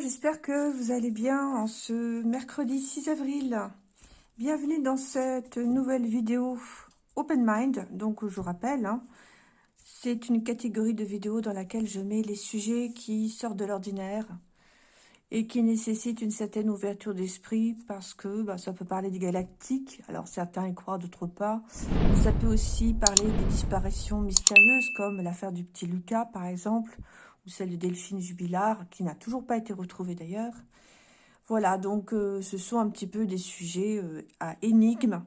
j'espère que vous allez bien en ce mercredi 6 avril. Bienvenue dans cette nouvelle vidéo Open Mind. Donc, je vous rappelle, hein, c'est une catégorie de vidéos dans laquelle je mets les sujets qui sortent de l'ordinaire et qui nécessitent une certaine ouverture d'esprit parce que bah, ça peut parler des galactiques, alors certains y croient, d'autres pas. Ça peut aussi parler des disparitions mystérieuses comme l'affaire du petit Lucas par exemple, ou celle de Delphine Jubilard, qui n'a toujours pas été retrouvée d'ailleurs. Voilà, donc euh, ce sont un petit peu des sujets euh, à énigmes,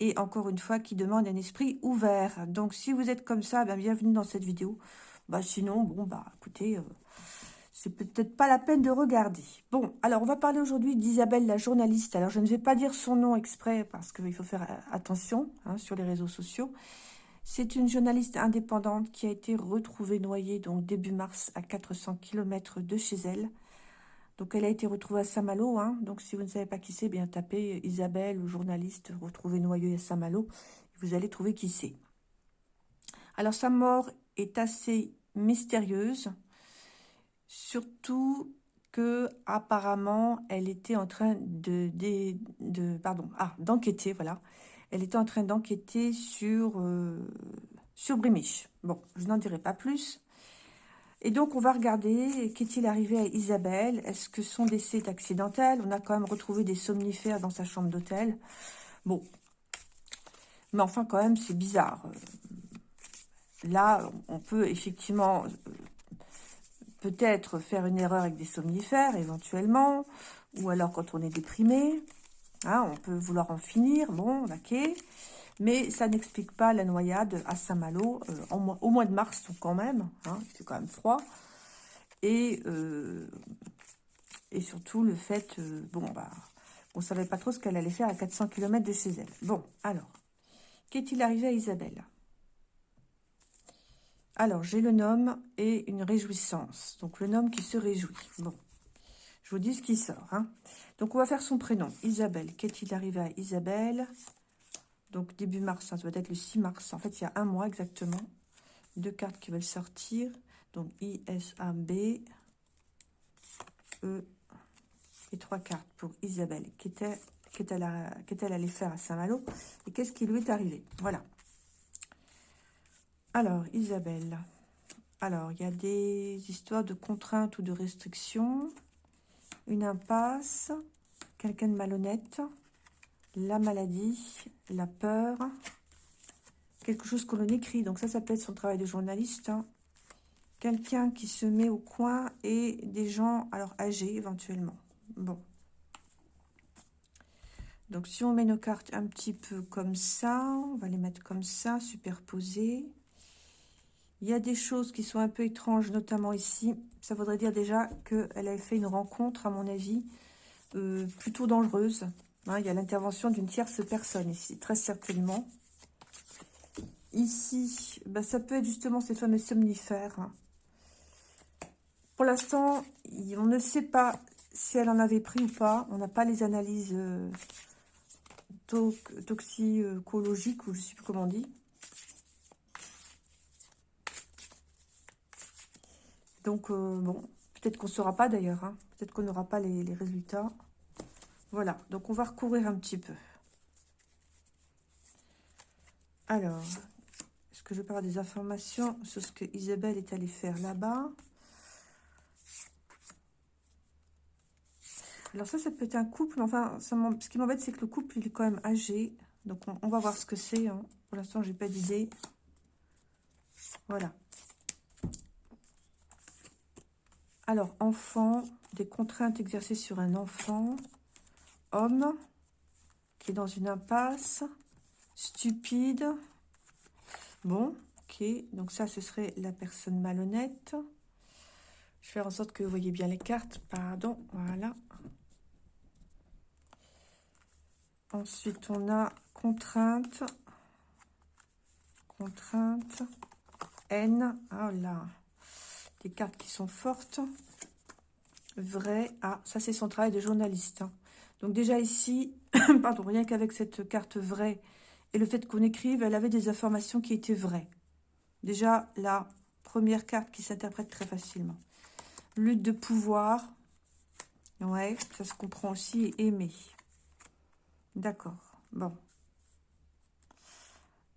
et encore une fois, qui demandent un esprit ouvert. Donc si vous êtes comme ça, ben, bienvenue dans cette vidéo. Bah, sinon, bon, bah écoutez, euh, c'est peut-être pas la peine de regarder. Bon, alors on va parler aujourd'hui d'Isabelle la journaliste. Alors je ne vais pas dire son nom exprès, parce qu'il faut faire attention hein, sur les réseaux sociaux. C'est une journaliste indépendante qui a été retrouvée noyée donc début mars à 400 km de chez elle. Donc elle a été retrouvée à Saint-Malo. Hein. Donc si vous ne savez pas qui c'est, bien tapez Isabelle ou journaliste retrouvée noyée à Saint-Malo. Vous allez trouver qui c'est. Alors sa mort est assez mystérieuse. Surtout que apparemment elle était en train de, ah d'enquêter voilà elle était en train d'enquêter sur, euh, Brimiche. Bon, je n'en dirai pas plus. Et donc, on va regarder, qu'est-il arrivé à Isabelle? Est-ce que son décès est accidentel? On a quand même retrouvé des somnifères dans sa chambre d'hôtel. Bon. Mais enfin, quand même, c'est bizarre. Là, on peut effectivement euh, peut-être faire une erreur avec des somnifères, éventuellement. Ou alors quand on est déprimé. Hein, on peut vouloir en finir, bon, ok. Mais ça n'explique pas la noyade à Saint-Malo euh, au mois de mars, quand même. Hein, c'est quand même froid. Et, euh, surtout le fait, euh, bon, bah, on ne savait pas trop ce qu'elle allait faire à 400 km de chez elle. Bon, alors, qu'est-il arrivé à Isabelle? Alors, j'ai le nom et une réjouissance. Donc, le nom qui se réjouit. Je vous dis ce qui sort. Hein. Donc, on va faire son prénom. Isabelle. Qu'est-il arrivé à Isabelle? Donc, début mars, ça doit être le 6 mars. En fait, il y a un mois exactement. Deux cartes qui veulent sortir. Donc, I-S-A-B. E. Et trois cartes pour Isabelle. Qu'est-elle allée faire à Saint-Malo Et qu'est-ce qui lui est arrivé? Voilà. Alors, Isabelle. Alors, il y a des histoires de contraintes ou de restrictions une impasse, quelqu'un de malhonnête, la maladie, la peur, quelque chose que l'on écrit. Donc ça, ça peut être son travail de journaliste. Hein. Quelqu'un qui se met au coin et des gens, alors âgés éventuellement. Bon. Donc si on met nos cartes un petit peu comme ça, on va les mettre comme ça, superposées. Il y a des choses qui sont un peu étranges, notamment ici. Ça voudrait dire déjà qu'elle avait fait une rencontre, à mon avis, euh, plutôt dangereuse. Hein, il y a l'intervention d'une tierce personne ici, très certainement. Ici, bah, ça peut être justement ces fameux somnifères. Pour l'instant, on ne sait pas si elle en avait pris ou pas. On n'a pas les analyses euh, toxicologiques, ou je ne sais plus comment on dit. Donc, euh, bon, peut-être qu'on ne saura pas d'ailleurs. Hein. Peut-être qu'on n'aura pas les, résultats. Voilà, donc on va recourir un petit peu. Alors, est-ce que je parle des informations sur ce que Isabelle est allée faire là-bas? Alors ça, ça peut être un couple. Enfin, ce qui m'embête, c'est que le couple, il est quand même âgé. Donc, on, va voir ce que c'est. Hein. Pour l'instant, j'ai pas d'idée. Voilà. Alors, enfant, des contraintes exercées sur un enfant. Homme, qui est dans une impasse. Stupide. Bon, ok. Donc ça, ce serait la personne malhonnête. Je vais faire en sorte que vous voyez bien les cartes. Pardon, voilà. Ensuite, on a contrainte. Contrainte. N. Oh là des cartes qui sont fortes. Vrai. Ah, ça c'est son travail de journaliste. Hein. Donc déjà ici, pardon, rien qu'avec cette carte vraie et le fait qu'on écrive, elle avait des informations qui étaient vraies. Déjà, la première carte qui s'interprète très facilement. Lutte de pouvoir. Ouais, ça se comprend aussi, aimer. D'accord, bon.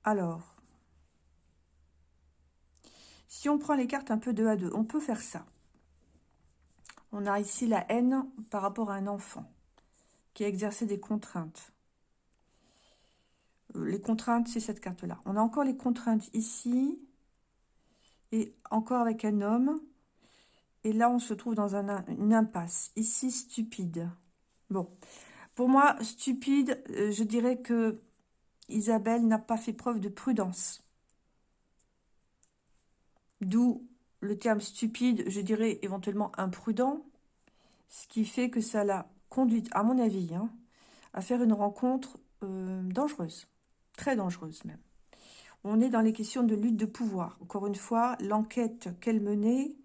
Alors, si on prend les cartes un peu deux à deux, on peut faire ça. On a ici la haine par rapport à un enfant qui a exercé des contraintes. Euh, les contraintes, c'est cette carte-là. On a encore les contraintes ici et encore avec un homme. Et là, on se trouve dans une impasse. Ici, stupide. Bon, pour moi, stupide, euh, je dirais que Isabelle n'a pas fait preuve de prudence. D'où le terme stupide, je dirais éventuellement imprudent, ce qui fait que ça l'a conduite, à mon avis, hein, à faire une rencontre euh, dangereuse, très dangereuse même. On est dans les questions de lutte de pouvoir. Encore une fois, l'enquête qu'elle menait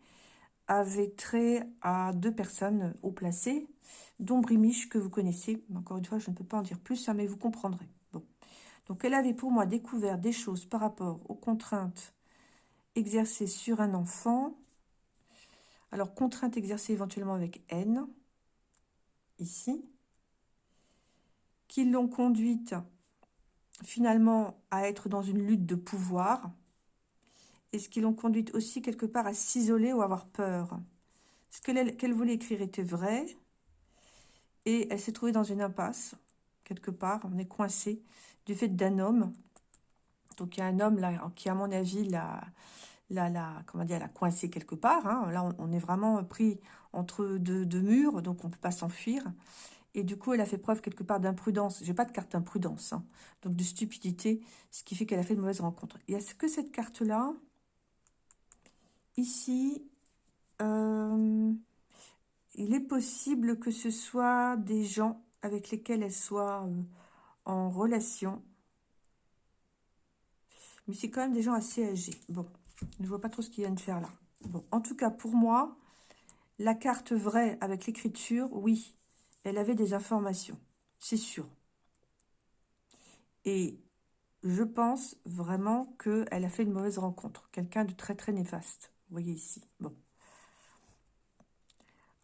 avait trait à deux personnes haut placées, dont Brimiche, que vous connaissez. Encore une fois, je ne peux pas en dire plus, hein, mais vous comprendrez. Donc, elle avait pour moi découvert des choses par rapport aux contraintes exercées sur un enfant. Alors, contraintes exercées éventuellement avec haine, ici, qui l'ont conduite finalement à être dans une lutte de pouvoir, et ce qui l'ont conduite aussi quelque part à s'isoler ou avoir peur. Ce qu'elle voulait écrire était vrai, et elle s'est trouvée dans une impasse, quelque part, on est coincé, du fait d'un homme. Donc il y a un homme là qui, à mon avis, l'a, la, comment dire, coincé quelque part. Hein. Là, on, est vraiment pris entre deux, murs, donc on ne peut pas s'enfuir. Et du coup, elle a fait preuve quelque part d'imprudence. J'ai pas de carte imprudence, hein. donc de stupidité, ce qui fait qu'elle a fait de mauvaises rencontres. Et est-ce que cette carte-là, ici, euh, il est possible que ce soit des gens avec lesquels elle soit euh, en relation? Mais c'est quand même des gens assez âgés. Bon, je ne vois pas trop ce qu'ils viennent faire là. Bon, en tout cas, pour moi, la carte vraie avec l'écriture, oui, elle avait des informations, c'est sûr. Et je pense vraiment qu'elle a fait une mauvaise rencontre. Quelqu'un de très, très néfaste. Vous voyez ici. Bon.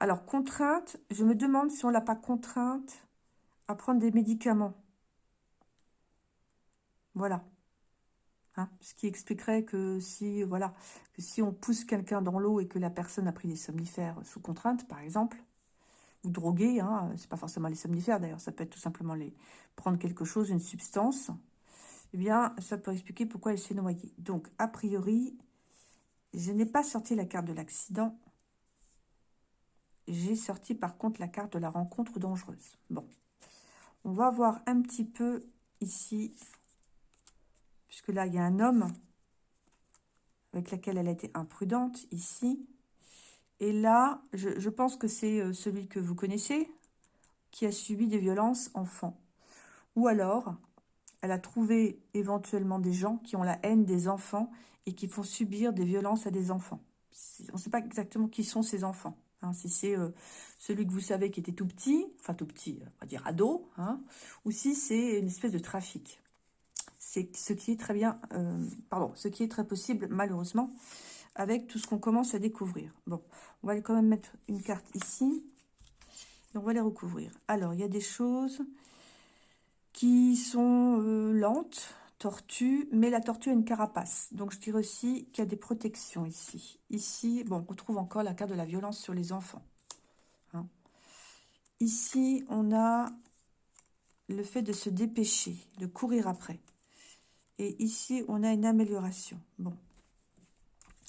Alors, contrainte, je me demande si on ne l'a pas contrainte à prendre des médicaments. Voilà. Hein, ce qui expliquerait que si, voilà, que si on pousse quelqu'un dans l'eau et que la personne a pris des somnifères sous contrainte, par exemple, ou drogué, hein, c'est pas forcément les somnifères d'ailleurs, ça peut être tout simplement les prendre quelque chose, une substance, eh bien, ça peut expliquer pourquoi elle s'est noyée. Donc, a priori, je n'ai pas sorti la carte de l'accident. J'ai sorti par contre la carte de la rencontre dangereuse. Bon, on va voir un petit peu ici là, il y a un homme avec lequel elle a été imprudente, ici. Et là, je, pense que c'est euh, celui que vous connaissez, qui a subi des violences enfants. Ou alors, elle a trouvé éventuellement des gens qui ont la haine des enfants et qui font subir des violences à des enfants. On ne sait pas exactement qui sont ces enfants. Hein, si c'est euh, celui que vous savez qui était tout petit, enfin tout petit, on va dire ado, hein, ou si c'est une espèce de trafic c'est ce qui est très bien, euh, pardon, ce qui est très possible, malheureusement, avec tout ce qu'on commence à découvrir. Bon, on va quand même mettre une carte ici, et on va les recouvrir. Alors, il y a des choses qui sont euh, lentes, tortues, mais la tortue a une carapace. Donc, je dirais aussi qu'il y a des protections ici. Ici, bon, on retrouve encore la carte de la violence sur les enfants. Hein. Ici, on a le fait de se dépêcher, de courir après. Et ici, on a une amélioration. Bon.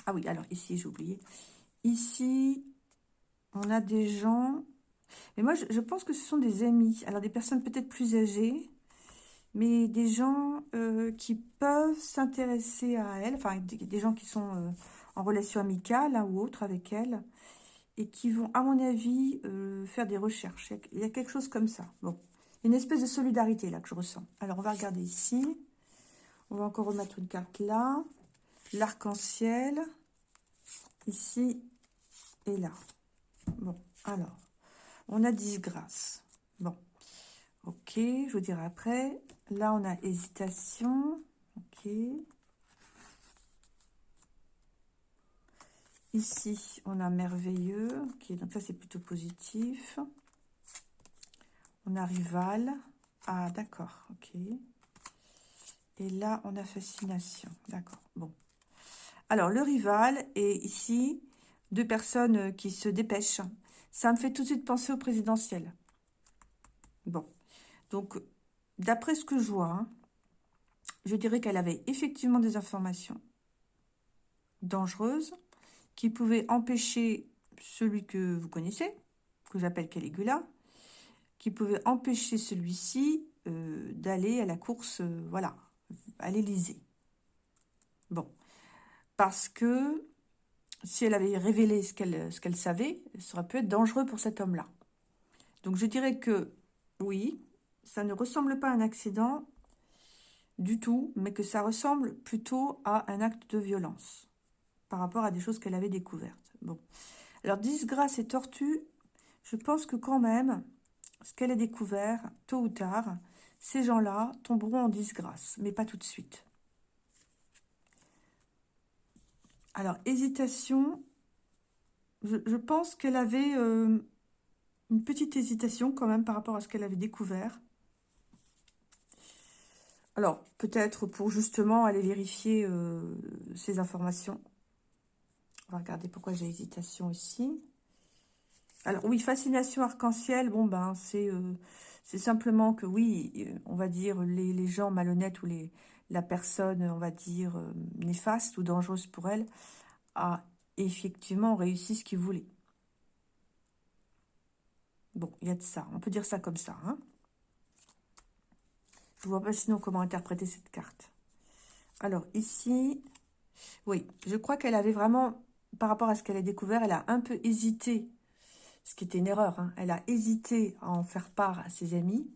Ah oui, alors ici, j'ai oublié. Ici, on a des gens... Mais moi, je, pense que ce sont des amis. Alors, des personnes peut-être plus âgées, mais des gens euh, qui peuvent s'intéresser à elle. Enfin, des, gens qui sont euh, en relation amicale hein, ou autre avec elle. Et qui vont, à mon avis, euh, faire des recherches. Il y a quelque chose comme ça. Bon. Une espèce de solidarité là que je ressens. Alors, on va regarder ici. On va encore remettre une carte là. L'arc-en-ciel. Ici et là. Bon, alors. On a disgrâce. Bon. Ok, je vous dirai après. Là, on a hésitation. Ok. Ici, on a merveilleux. Ok, donc ça, c'est plutôt positif. On a rival. Ah, d'accord, ok. Et là, on a fascination. D'accord, bon. Alors, le rival est ici deux personnes qui se dépêchent. Ça me fait tout de suite penser au présidentiel. Bon, donc, d'après ce que je vois, hein, je dirais qu'elle avait effectivement des informations dangereuses qui pouvaient empêcher celui que vous connaissez, que j'appelle Caligula, qui pouvaient empêcher celui-ci euh, d'aller à la course, euh, voilà, à l'Élysée. Bon, parce que si elle avait révélé ce qu'elle savait, ça aurait pu être dangereux pour cet homme-là. Donc je dirais que oui, ça ne ressemble pas à un accident du tout, mais que ça ressemble plutôt à un acte de violence par rapport à des choses qu'elle avait découvertes. Bon. Alors, disgrâce et tortue, je pense que quand même, ce qu'elle a découvert, tôt ou tard, ces gens-là tomberont en disgrâce, mais pas tout de suite. Alors, hésitation, je, pense qu'elle avait euh, une petite hésitation quand même par rapport à ce qu'elle avait découvert. Alors, peut-être pour justement aller vérifier euh, ces informations. On va regarder pourquoi j'ai hésitation ici. Alors oui, fascination arc-en-ciel, bon ben c'est euh, c'est simplement que oui, on va dire les, gens malhonnêtes ou les la personne, on va dire, euh, néfaste ou dangereuse pour elle, a effectivement réussi ce qu'il voulait. Bon, il y a de ça. On peut dire ça comme ça. Hein Je ne vois pas sinon comment interpréter cette carte. Alors, ici, oui, je crois qu'elle avait vraiment, par rapport à ce qu'elle a découvert, elle a un peu hésité, ce qui était une erreur. Hein. Elle a hésité à en faire part à ses amis.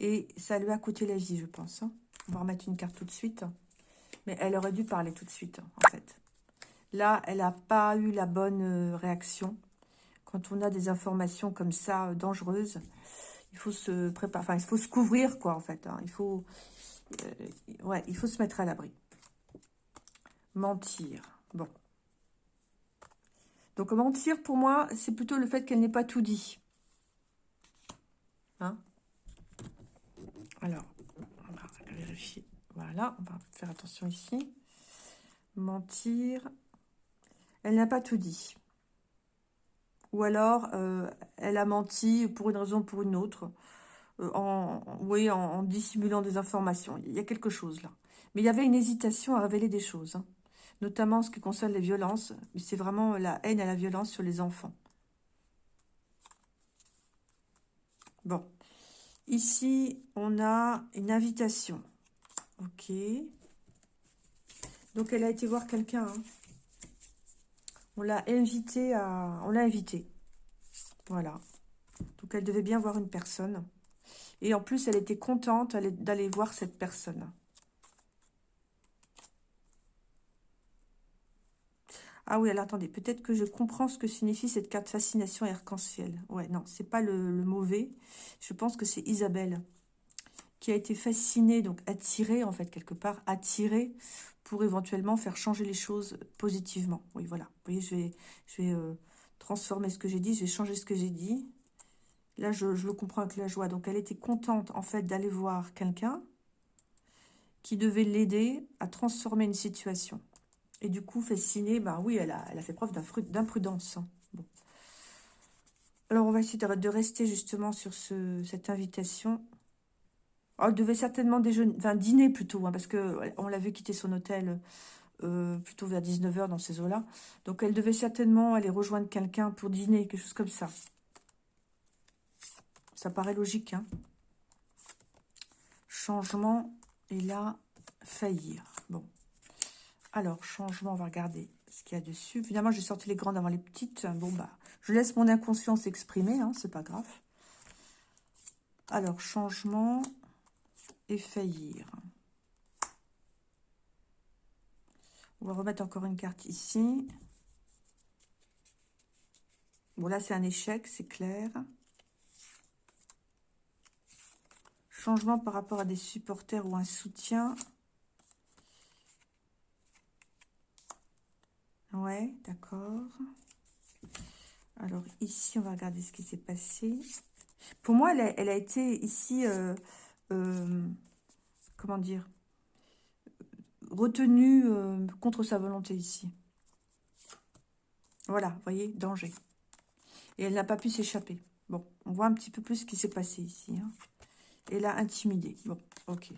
Et ça lui a coûté la vie, je pense. Hein. On va remettre une carte tout de suite. Mais elle aurait dû parler tout de suite, en fait. Là, elle n'a pas eu la bonne euh, réaction quand on a des informations comme ça, euh, dangereuses, il faut se préparer, enfin, il faut se couvrir, quoi, en fait. Hein. Il faut, euh, il faut se mettre à l'abri. Mentir. Bon. Donc, mentir, pour moi, c'est plutôt le fait qu'elle n'ait pas tout dit. Hein? Alors, on va vérifier. Voilà, on va faire attention ici. Mentir. Elle n'a pas tout dit. Ou alors, euh, elle a menti pour une raison ou pour une autre, euh, en, oui, en, dissimulant des informations. Il y a quelque chose là. Mais il y avait une hésitation à révéler des choses, hein. Notamment en ce qui concerne les violences. C'est vraiment la haine à la violence sur les enfants. Bon. Ici, on a une invitation. Ok. Donc, elle a été voir quelqu'un. Hein. On l'a invité à... On l'a invité. Voilà. Donc, elle devait bien voir une personne. Et en plus, elle était contente d'aller voir cette personne. Ah oui, alors attendez, peut-être que je comprends ce que signifie cette carte fascination arc-en-ciel. Ouais, non, c'est pas le, mauvais. Je pense que c'est Isabelle qui a été fascinée, donc attirée, en fait, quelque part, attirée pour éventuellement faire changer les choses positivement. Oui, voilà. Vous voyez, je vais, je euh, transformer ce que j'ai dit, je vais changer ce que j'ai dit. Là, je, le comprends avec la joie. Donc, elle était contente, en fait, d'aller voir quelqu'un qui devait l'aider à transformer une situation. Et du coup, fascinée, bah oui, elle a, fait preuve d'imprudence. Hein. Bon. Alors, on va essayer de, rester justement sur ce, cette invitation. Oh, elle devait certainement déjeuner, enfin dîner plutôt, hein, parce qu'on l'avait quitté son hôtel euh, plutôt vers 19h dans ces eaux-là. Donc elle devait certainement aller rejoindre quelqu'un pour dîner, quelque chose comme ça. Ça paraît logique. Hein changement, et là, faillir. Bon. Alors, changement, on va regarder ce qu'il y a dessus. Évidemment, j'ai sorti les grandes avant les petites. Bon, bah, je laisse mon inconscience exprimer, hein, c'est pas grave. Alors, changement, et faillir. On va remettre encore une carte ici. Bon, là, c'est un échec, c'est clair. Changement par rapport à des supporters ou un soutien. Ouais, d'accord. Alors, ici, on va regarder ce qui s'est passé. Pour moi, elle a, été ici, euh, euh, comment dire, retenue euh, contre sa volonté ici. Voilà, vous voyez, danger. Et elle n'a pas pu s'échapper. Bon, on voit un petit peu plus ce qui s'est passé ici. Hein. Elle a intimidé. Bon, ok.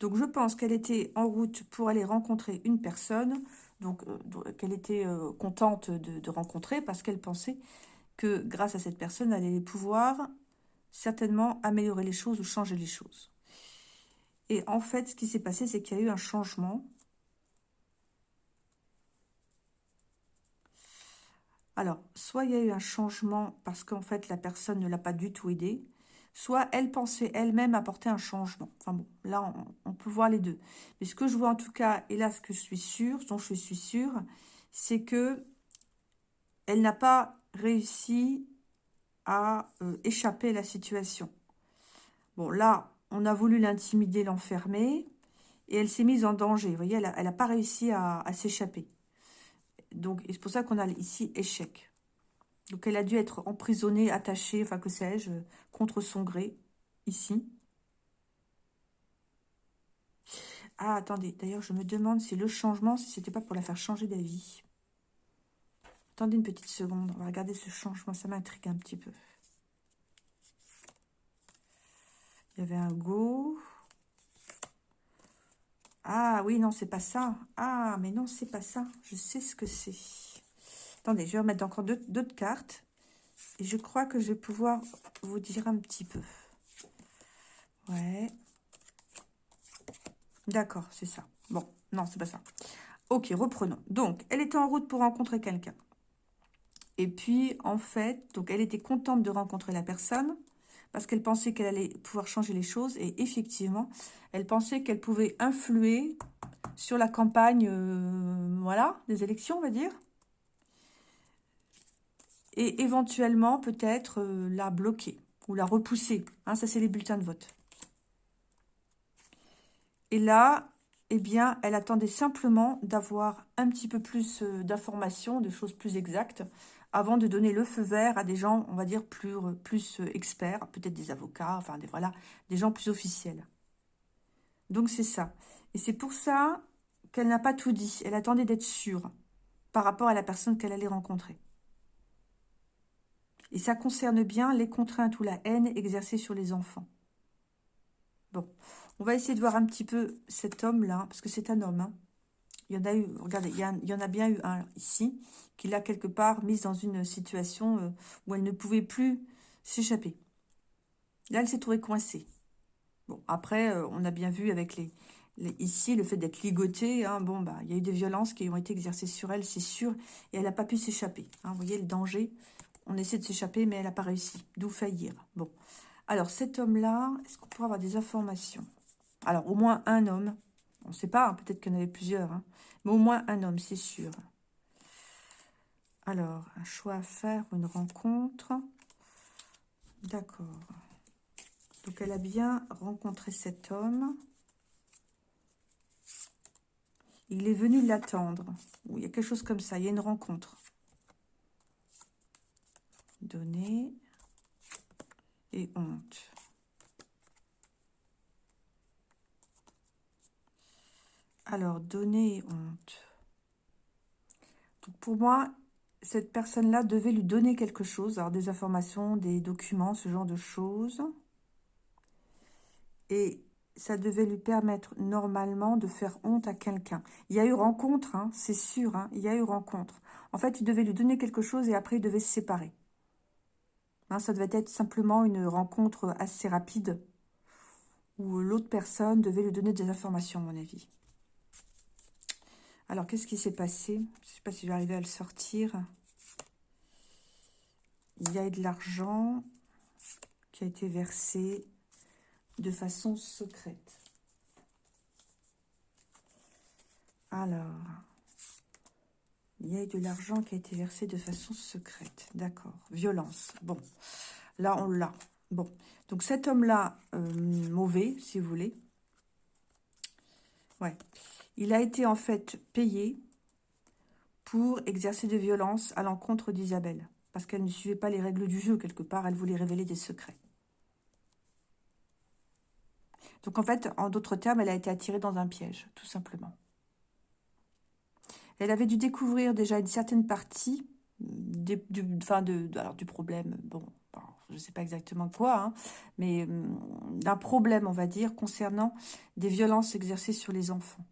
Donc, je pense qu'elle était en route pour aller rencontrer une personne, donc qu'elle était contente de, de, rencontrer parce qu'elle pensait que grâce à cette personne, elle allait pouvoir certainement améliorer les choses ou changer les choses. Et en fait, ce qui s'est passé, c'est qu'il y a eu un changement. Alors, soit il y a eu un changement parce qu'en fait, la personne ne l'a pas du tout aidé, soit elle pensait elle-même apporter un changement. Enfin bon, là, on, peut voir les deux. Mais ce que je vois en tout cas, et là, ce que je suis sûre, dont je suis sûre, c'est que elle n'a pas réussi à euh, échapper à la situation. Bon, là, on a voulu l'intimider, l'enfermer, et elle s'est mise en danger. Vous voyez, elle n'a pas réussi à, s'échapper. Donc, c'est pour ça qu'on a ici échec. Donc, elle a dû être emprisonnée, attachée, enfin, que sais-je, contre son gré, ici. Ah, attendez, d'ailleurs, je me demande si le changement, si c'était pas pour la faire changer d'avis. Attendez une petite seconde, on va regarder ce changement, ça m'intrigue un petit peu. Il y avait un go. Ah oui, non, c'est pas ça. Ah, mais non, c'est pas ça. Je sais ce que c'est. Attendez, je vais remettre encore d'autres cartes. Et je crois que je vais pouvoir vous dire un petit peu. Ouais. D'accord, c'est ça. Bon, non, c'est pas ça. Ok, reprenons. Donc, elle était en route pour rencontrer quelqu'un. Et puis, en fait, donc elle était contente de rencontrer la personne parce qu'elle pensait qu'elle allait pouvoir changer les choses. Et effectivement, elle pensait qu'elle pouvait influer sur la campagne, euh, voilà, des élections, on va dire. Et éventuellement, peut-être, euh, la bloquer ou la repousser. Hein, ça, c'est les bulletins de vote. Et là, eh bien, elle attendait simplement d'avoir un petit peu plus euh, d'informations, de choses plus exactes, avant de donner le feu vert à des gens, on va dire, plus, euh, experts, peut-être des avocats, enfin, des, voilà, des gens plus officiels. Donc, c'est ça. Et c'est pour ça qu'elle n'a pas tout dit. Elle attendait d'être sûre par rapport à la personne qu'elle allait rencontrer. Et ça concerne bien les contraintes ou la haine exercée sur les enfants. Bon, on va essayer de voir un petit peu cet homme-là, parce que c'est un homme, hein. Il y en a eu, regardez, il y, en a bien eu un ici, qui l'a quelque part mise dans une situation euh, où elle ne pouvait plus s'échapper. Là, elle s'est trouvée coincée. Bon, après, euh, on a bien vu avec les, ici, le fait d'être ligotée, hein, bon, bah, il y a eu des violences qui ont été exercées sur elle, c'est sûr, et elle n'a pas pu s'échapper. Hein, vous voyez le danger On essaie de s'échapper, mais elle n'a pas réussi, d'où faillir. Bon, alors cet homme-là, est-ce qu'on pourrait avoir des informations? Alors, au moins un homme, on ne sait pas, hein, peut-être qu'il y en avait plusieurs, hein. mais au moins un homme, c'est sûr. Alors, un choix à faire, une rencontre. D'accord. Donc, elle a bien rencontré cet homme. Il est venu l'attendre. Il y a quelque chose comme ça, il y a une rencontre. Donner et honte. Alors, donner honte. Donc, pour moi, cette personne-là devait lui donner quelque chose. Alors, des informations, des documents, ce genre de choses. Et ça devait lui permettre normalement de faire honte à quelqu'un. Il y a eu rencontre, hein, c'est sûr, hein, il y a eu rencontre. En fait, il devait lui donner quelque chose et après, il devait se séparer. Hein, ça devait être simplement une rencontre assez rapide où l'autre personne devait lui donner des informations, à mon avis. Alors, qu'est-ce qui s'est passé? Je ne sais pas si je vais arriver à le sortir. Il y a eu de l'argent qui a été versé de façon secrète. Alors, il y a eu de l'argent qui a été versé de façon secrète. D'accord. Violence. Bon, là, on l'a. Bon, donc cet homme-là, euh, mauvais, si vous voulez. Ouais. Il a été en fait payé pour exercer des violences à l'encontre d'Isabelle. Parce qu'elle ne suivait pas les règles du jeu, quelque part, elle voulait révéler des secrets. Donc en fait, en d'autres termes, elle a été attirée dans un piège, tout simplement. Elle avait dû découvrir déjà une certaine partie alors, du problème, bon, je ne sais pas exactement quoi, hein, mais hum, d'un problème, on va dire, concernant des violences exercées sur les enfants.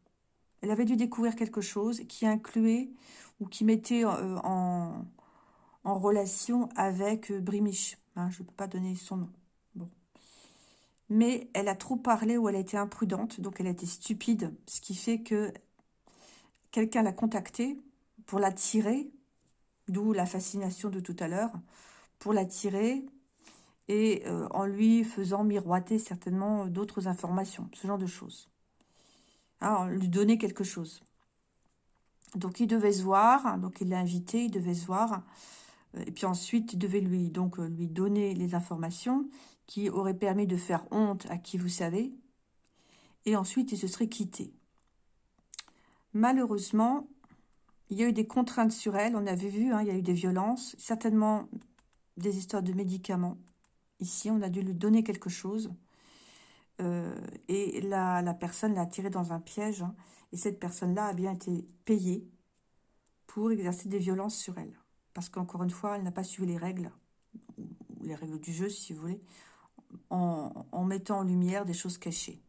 Elle avait dû découvrir quelque chose qui incluait ou qui mettait euh, en, relation avec euh, Brimiche. Hein, je ne peux pas donner son nom. Mais elle a trop parlé ou elle a été imprudente, donc elle a été stupide, ce qui fait que quelqu'un l'a contactée pour l'attirer, d'où la fascination de tout à l'heure, pour l'attirer et euh, en lui faisant miroiter certainement d'autres informations, ce genre de choses. Hein, lui donner quelque chose. Donc il devait se voir, donc il l'a invité, il devait se voir, euh, et puis ensuite il devait lui, donc, euh, lui donner les informations qui auraient permis de faire honte à qui vous savez, et ensuite il se serait quitté. Malheureusement, il y a eu des contraintes sur elle, on avait vu, hein, il y a eu des violences, certainement des histoires de médicaments. Ici, on a dû lui donner quelque chose. Euh, et la, la personne l'a tiré dans un piège. Hein, et cette personne-là a bien été payée pour exercer des violences sur elle. Parce qu'encore une fois, elle n'a pas suivi les règles, les règles du jeu, si vous voulez, en mettant en lumière des choses cachées.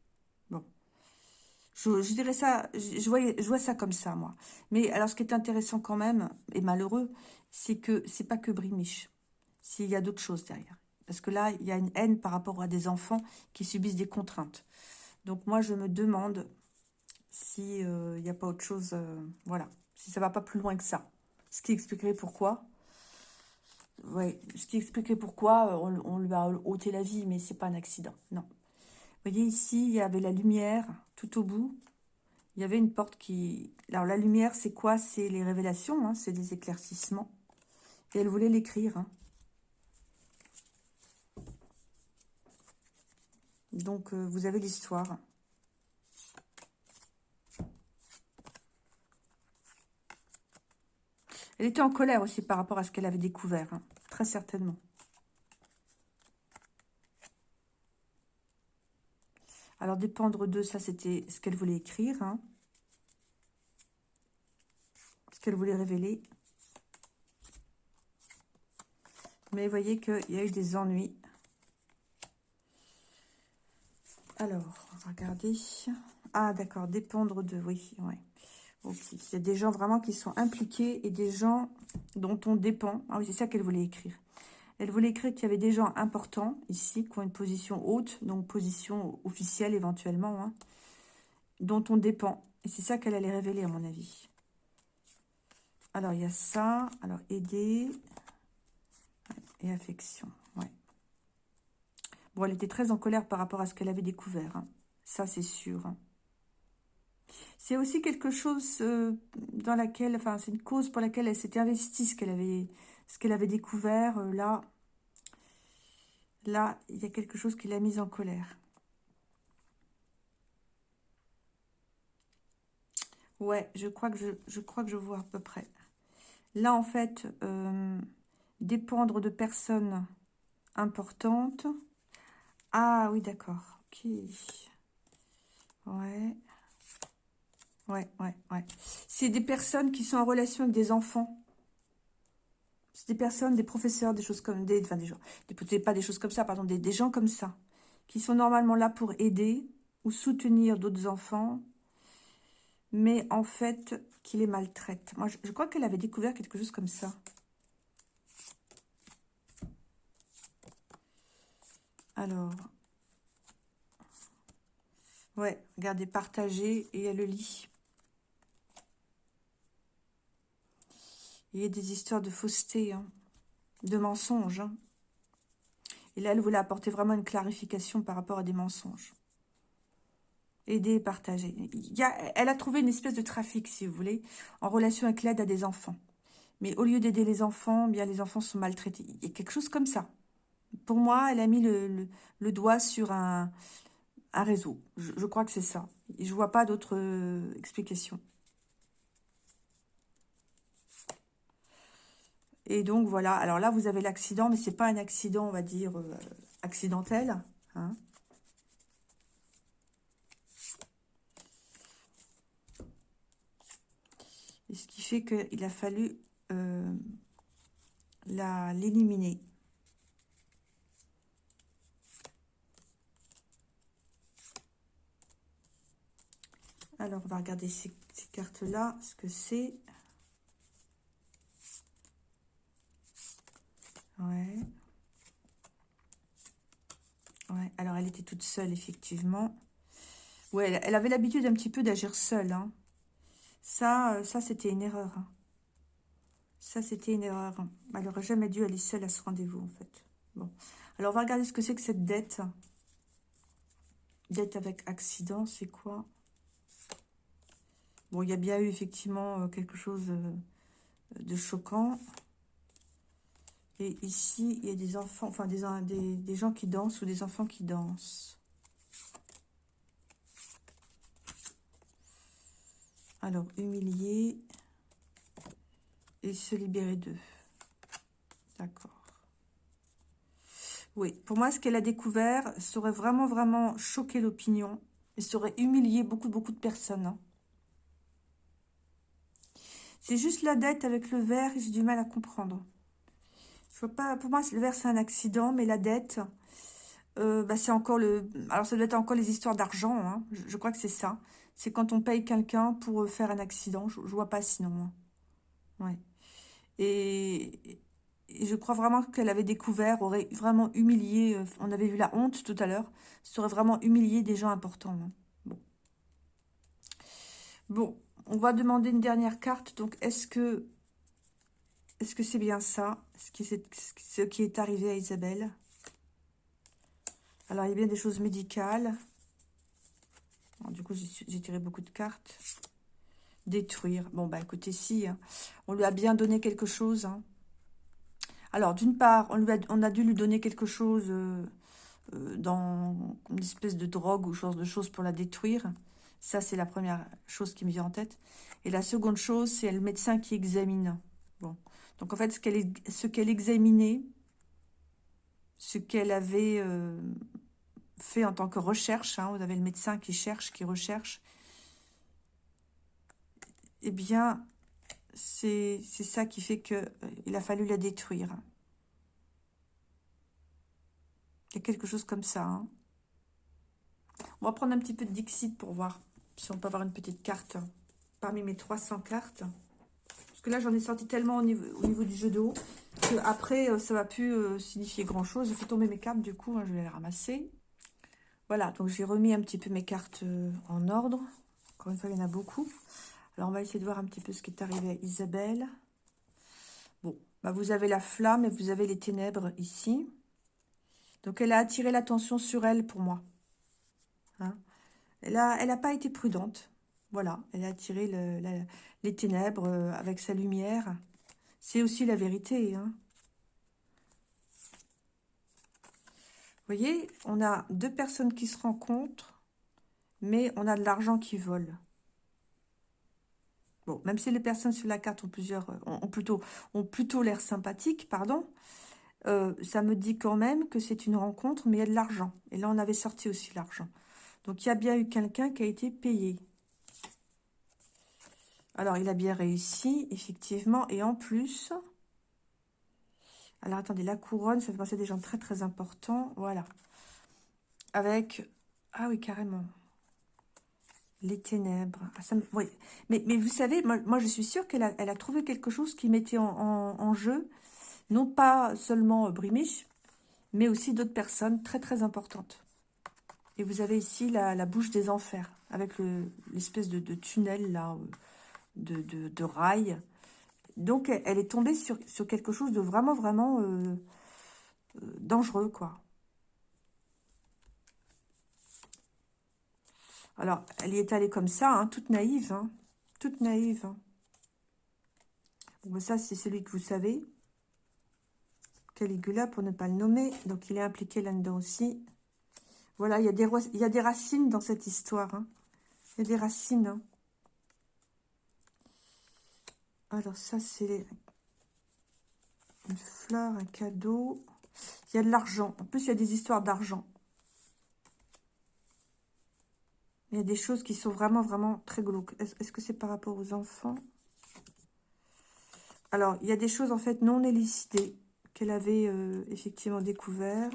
Je, dirais ça, je, vois, ça comme ça, moi. Mais alors, ce qui est intéressant quand même, et malheureux, c'est que c'est pas que Brimiche. S'il y a d'autres choses derrière. Parce que là, il y a une haine par rapport à des enfants qui subissent des contraintes. Donc moi, je me demande s'il euh, n'y a pas autre chose, euh, voilà, si ça va pas plus loin que ça. Ce qui expliquerait pourquoi. Oui, ce qui expliquerait pourquoi on, on lui a ôté la vie, mais c'est pas un accident, non voyez ici, il y avait la lumière tout au bout. Il y avait une porte qui... Alors la lumière, c'est quoi? C'est les révélations, hein, c'est des éclaircissements. Et elle voulait l'écrire. Hein. Donc, euh, vous avez l'histoire. Elle était en colère aussi par rapport à ce qu'elle avait découvert, hein, très certainement. Alors, dépendre de ça, c'était ce qu'elle voulait écrire. Hein. Ce qu'elle voulait révéler. Mais vous voyez qu'il y a eu des ennuis. Alors, regardez. Ah, d'accord, dépendre de... Oui, ouais. Ok. Il y a des gens vraiment qui sont impliqués et des gens dont on dépend. Ah oui, c'est ça qu'elle voulait écrire. Elle voulait écrire qu'il y avait des gens importants ici, qui ont une position haute, donc position officielle éventuellement, hein, dont on dépend. Et c'est ça qu'elle allait révéler, à mon avis. Alors, il y a ça. Alors, aider et affection. Ouais. Bon, elle était très en colère par rapport à ce qu'elle avait découvert. Hein. Ça, c'est sûr. Hein. C'est aussi quelque chose euh, dans laquelle, enfin, c'est une cause pour laquelle elle s'était investie, ce qu'elle avait, ce qu'elle avait découvert, euh, là, là, il y a quelque chose qui l'a mise en colère. Ouais, je crois que je, je, crois que je vois à peu près. Là, en fait, euh, dépendre de personnes importantes. Ah oui, d'accord. Ok. Ouais. Ouais, ouais, ouais. C'est des personnes qui sont en relation avec des enfants. C'est des personnes, des professeurs, des choses comme... Des, enfin, des gens... Des, pas des choses comme ça, pardon. Des, gens comme ça. Qui sont normalement là pour aider ou soutenir d'autres enfants. Mais en fait, qui les maltraitent. Moi, je, je crois qu'elle avait découvert quelque chose comme ça. Alors... Ouais, regardez, partager et elle le lit. Il y a des histoires de fausseté, hein, de mensonges. Hein. Et là, elle voulait apporter vraiment une clarification par rapport à des mensonges. Aider et partager. Elle a trouvé une espèce de trafic, si vous voulez, en relation avec l'aide à des enfants. Mais au lieu d'aider les enfants, bien les enfants sont maltraités. Il y a quelque chose comme ça. Pour moi, elle a mis le, doigt sur un, réseau. Je, je crois que c'est ça. Je vois pas d'autres euh, explications. Et donc, voilà. Alors là, vous avez l'accident, mais c'est pas un accident, on va dire, accidentel. Hein. Et ce qui fait qu'il a fallu euh, l'éliminer. Alors, on va regarder ces, cartes-là, ce que c'est. Ouais. Ouais, alors elle était toute seule, effectivement. Ouais, elle, avait l'habitude un petit peu d'agir seule. Hein. Ça, euh, ça c'était une erreur. Hein. Ça, c'était une erreur. Hein. Elle n'aurait jamais dû aller seule à ce rendez-vous, en fait. Bon. Alors, on va regarder ce que c'est que cette dette. Dette avec accident, c'est quoi? Bon, il y a bien eu, effectivement, euh, quelque chose euh, de choquant. Et ici, il y a des enfants, enfin, des, gens qui dansent ou des enfants qui dansent. Alors, humilié et se libérer d'eux. D'accord. Oui, pour moi, ce qu'elle a découvert serait vraiment, vraiment choqué l'opinion et serait humilié beaucoup, beaucoup de personnes. Hein. C'est juste la dette avec le verre, j'ai du mal à comprendre. Je vois pas, pour moi, le verre, c'est un accident, mais la dette, euh, bah, c'est encore le... Alors, ça doit être encore les histoires d'argent, hein. je, crois que c'est ça. C'est quand on paye quelqu'un pour euh, faire un accident, je, je vois pas sinon. Hein. Ouais. Et, je crois vraiment qu'elle avait découvert, aurait vraiment humilié, euh, on avait vu la honte tout à l'heure, ça aurait vraiment humilié des gens importants. Hein. Bon. bon, on va demander une dernière carte. Donc, est-ce que est-ce que c'est bien ça, ce qui, est, ce qui est arrivé à Isabelle? Alors, il y a bien des choses médicales. du coup, j'ai tiré beaucoup de cartes. Détruire. Bon, bah écoutez, si. Hein. On lui a bien donné quelque chose. Hein. Alors, d'une part, on, a dû lui donner quelque chose euh, euh, dans une espèce de drogue ou chose de choses pour la détruire. Ça, c'est la première chose qui me vient en tête. Et la seconde chose, c'est le médecin qui examine. Bon. Donc, en fait, ce qu'elle examinait, ce qu'elle avait euh, fait en tant que recherche, hein, vous avez le médecin qui cherche, qui recherche, eh bien, c'est ça qui fait qu'il euh, a fallu la détruire. Il y a quelque chose comme ça. Hein. On va prendre un petit peu de Dixit pour voir si on peut avoir une petite carte parmi mes 300 cartes. Que là, j'en ai sorti tellement au niveau, au niveau, du jeu de haut que après, euh, ça va plus euh, signifier grand-chose. J'ai fait tomber mes cartes, du coup, hein, je vais les ramasser. Voilà, donc j'ai remis un petit peu mes cartes en ordre. Encore une fois, il y en a beaucoup. Alors, on va essayer de voir un petit peu ce qui est arrivé à Isabelle. Bon, bah vous avez la flamme et vous avez les ténèbres ici. Donc, elle a attiré l'attention sur elle pour moi. Hein. elle n'a elle a pas été prudente. Voilà, elle a attiré les ténèbres euh, avec sa lumière. C'est aussi la vérité. Hein. Vous voyez, on a deux personnes qui se rencontrent, mais on a de l'argent qui vole. Bon, même si les personnes sur la carte ont plusieurs, euh, ont, plutôt, ont plutôt l'air sympathiques, pardon, euh, ça me dit quand même que c'est une rencontre, mais il y a de l'argent. Et là, on avait sorti aussi l'argent. Donc, il y a bien eu quelqu'un qui a été payé. Alors, il a bien réussi, effectivement. Et en plus... Alors, attendez, la couronne, ça fait passer des gens très, très importants. Voilà. Avec... Ah oui, carrément. Les ténèbres. Ah, mais, vous savez, moi, je suis sûre qu'elle a, trouvé quelque chose qui mettait en, jeu, non pas seulement Brimish, mais aussi d'autres personnes très très importantes. Et vous avez ici la, bouche des enfers, avec l'espèce de, tunnel là, de, de, rail. Donc elle est tombée sur, quelque chose de vraiment vraiment euh, euh, dangereux, quoi. Alors, elle y est allée comme ça, hein, toute naïve, hein, toute naïve. Hein. Bon, ça, c'est celui que vous savez. Caligula, pour ne pas le nommer. Donc, il est impliqué là-dedans aussi. Voilà, il y, a des, y a des racines dans cette histoire. Il y a des racines. Alors, ça, c'est... Une fleur, un cadeau. Il y a de l'argent. En plus, il y a des histoires d'argent. Il y a des choses qui sont vraiment, vraiment très glauques. Est-ce que c'est par rapport aux enfants? Alors, il y a des choses, en fait, non élucidées qu'elle avait euh, effectivement découvert.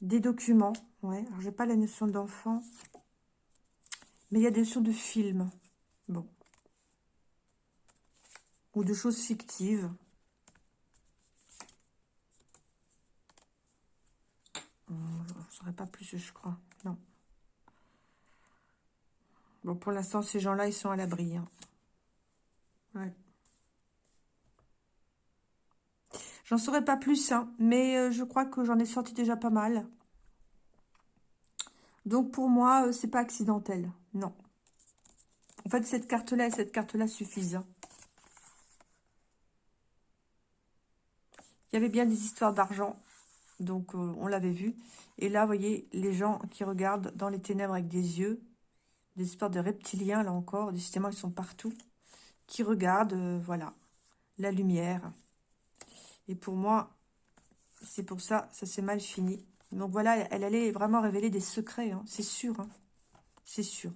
Des documents, ouais. Alors, j'ai pas la notion d'enfant. Mais il y a des notions de film. Bon. Ou de choses fictives. Je ne saurais pas plus, je crois. Non. Bon, pour l'instant, ces gens-là, ils sont à l'abri. Hein. Ouais. J'en saurais pas plus, hein, mais euh, je crois que j'en ai sorti déjà pas mal. Donc, pour moi, euh, c'est pas accidentel. Non. En fait, cette carte-là et cette carte-là suffisent. Hein. Il y avait bien des histoires d'argent. Donc, euh, on l'avait vu. Et là, vous voyez, les gens qui regardent dans les ténèbres avec des yeux des histoires de reptiliens, là encore, décidément, ils sont partout, qui regardent, euh, voilà, la lumière. Et pour moi, c'est pour ça, ça s'est mal fini. Donc voilà, elle allait vraiment révéler des secrets, hein, c'est sûr, hein, c'est sûr.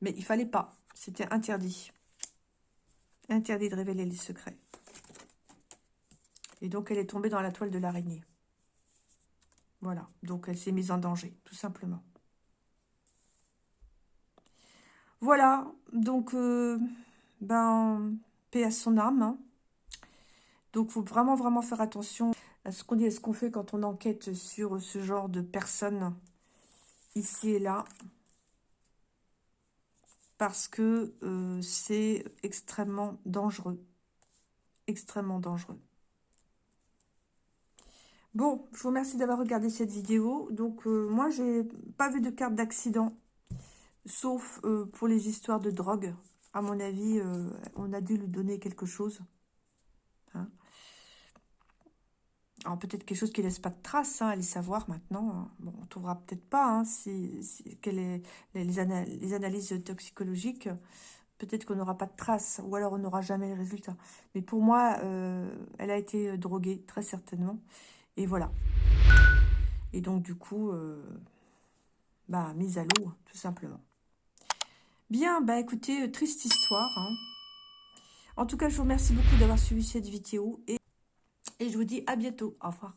Mais il fallait pas, c'était interdit. Interdit de révéler les secrets. Et donc, elle est tombée dans la toile de l'araignée. Voilà, donc elle s'est mise en danger, tout simplement. Voilà, donc, euh, ben, paix à son âme. Hein. Donc, faut vraiment, vraiment faire attention à ce qu'on dit, à ce qu'on fait quand on enquête sur ce genre de personnes, ici et là. Parce que euh, c'est extrêmement dangereux. Extrêmement dangereux. Bon, je vous remercie d'avoir regardé cette vidéo. Donc, euh, moi, j'ai pas vu de carte d'accident, sauf euh, pour les histoires de drogue. À mon avis, euh, on a dû lui donner quelque chose. Hein. Alors, peut-être quelque chose qui laisse pas de traces, hein, allez savoir maintenant. Hein. Bon, on trouvera peut-être pas hein, si, les, analyses toxicologiques. Peut-être qu'on n'aura pas de traces, ou alors on n'aura jamais les résultats. Mais pour moi, elle a été droguée, très certainement. Et voilà. Et donc, du coup, euh, bah, mise à l'eau, tout simplement. Bien, bah écoutez, euh, triste histoire. Hein. En tout cas, je vous remercie beaucoup d'avoir suivi cette vidéo. Et je vous dis à bientôt. Au revoir.